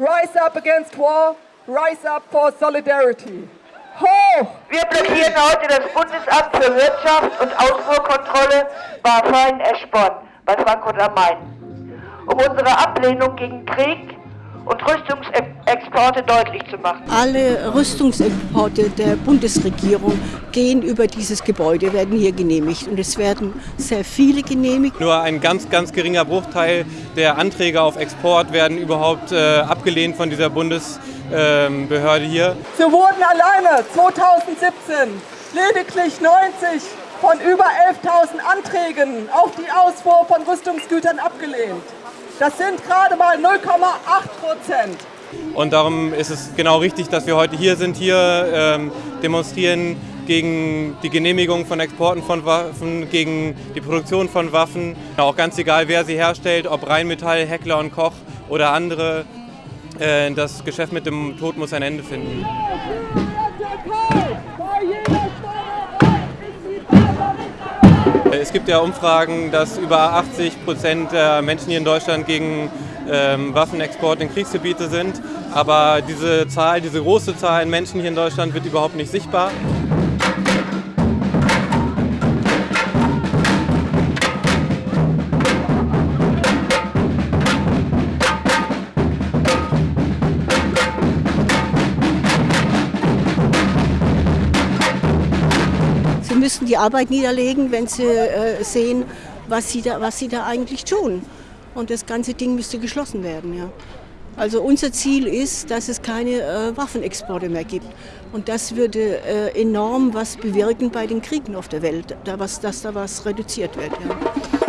Rise up against war, rise up for solidarity. Hoch! Wir blockieren heute das Bundesamt für Wirtschaft und Ausfuhrkontrolle Warfein-Eschborn bei Frankfurt am Main, um unsere Ablehnung gegen Krieg und Rüstungsexporte deutlich zu machen. Alle Rüstungsexporte der Bundesregierung gehen über dieses Gebäude, werden hier genehmigt. Und es werden sehr viele genehmigt. Nur ein ganz, ganz geringer Bruchteil der Anträge auf Export werden überhaupt äh, abgelehnt von dieser Bundesbehörde ähm, hier. So wurden alleine 2017 lediglich 90 von über 11.000 Anträgen auf die Ausfuhr von Rüstungsgütern abgelehnt. Das sind gerade mal 0,8 Prozent. Und darum ist es genau richtig, dass wir heute hier sind, hier ähm, demonstrieren gegen die Genehmigung von Exporten von Waffen, gegen die Produktion von Waffen. Auch ganz egal, wer sie herstellt, ob Rheinmetall, Heckler und Koch oder andere. Äh, das Geschäft mit dem Tod muss ein Ende finden. Es gibt ja Umfragen, dass über 80 Prozent der Menschen hier in Deutschland gegen ähm, Waffenexport in Kriegsgebiete sind. Aber diese Zahl, diese große Zahl an Menschen hier in Deutschland wird überhaupt nicht sichtbar. Müssen die Arbeit niederlegen, wenn sie äh, sehen, was sie, da, was sie da eigentlich tun. Und das ganze Ding müsste geschlossen werden. Ja. Also unser Ziel ist, dass es keine äh, Waffenexporte mehr gibt. Und das würde äh, enorm was bewirken bei den Kriegen auf der Welt, da was, dass da was reduziert wird. Ja.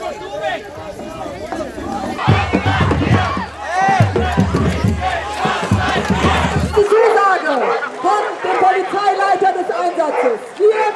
Die Zusage von dem Polizeileiter des Einsatzes. Hier